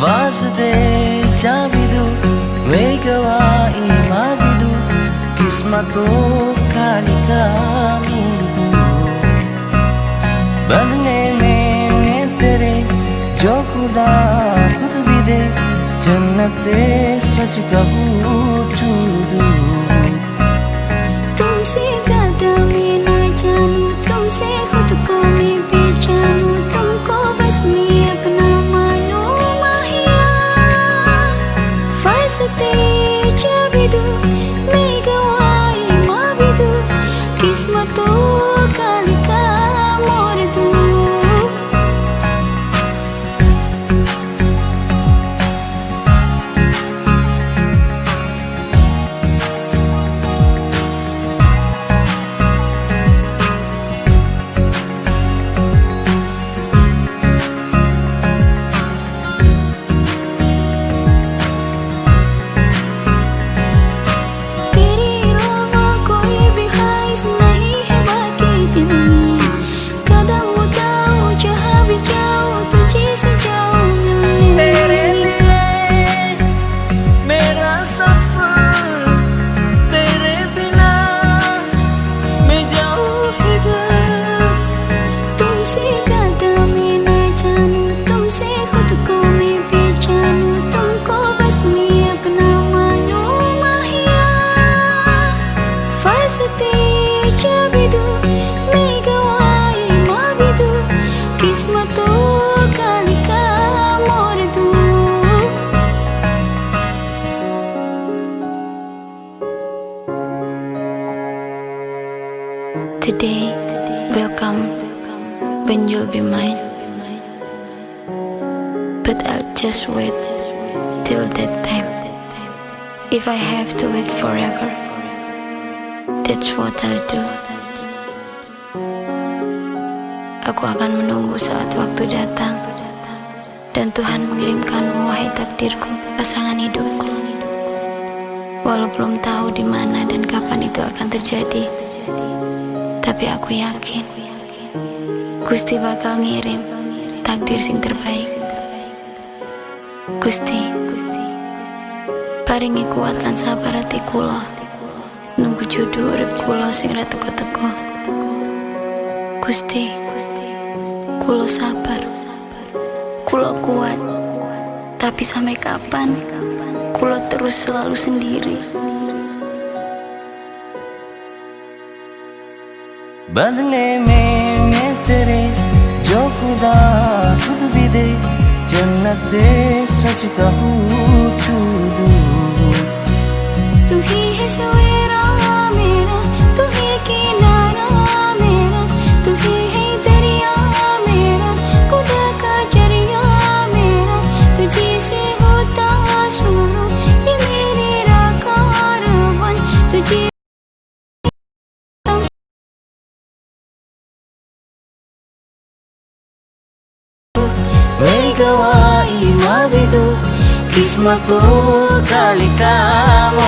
वास्ते जाबिदू मैं गवाही माबिदू किस्मतों कालिका मुर्दू बदले में मैं तेरे, जो सच कहूँ। Today will come when you'll be mine. But I'll just wait till that time. If I have to wait forever, that's what I'll do. Aku akan menunggu saat waktu datang dan Tuhan mengirimkanmu wahai takdirku, pasangan hidupku. Walau belum tahu di mana dan kapan itu akan terjadi, tapi aku yakin Gusti bakal ngirim takdir sing terbaik. Gusti, paringi kuat lan sabar hati kula Nunggu jodoh urip kula sing ra teko-teko. Gusti, kula sabar. Kula kuat. Tapi sampai kapan? Kula terus selalu sendiri. बदले में मैं तेरे जो खुदा खुद भी दे जन्नत सच कहूँ gawain mabido Kismat o kalikamu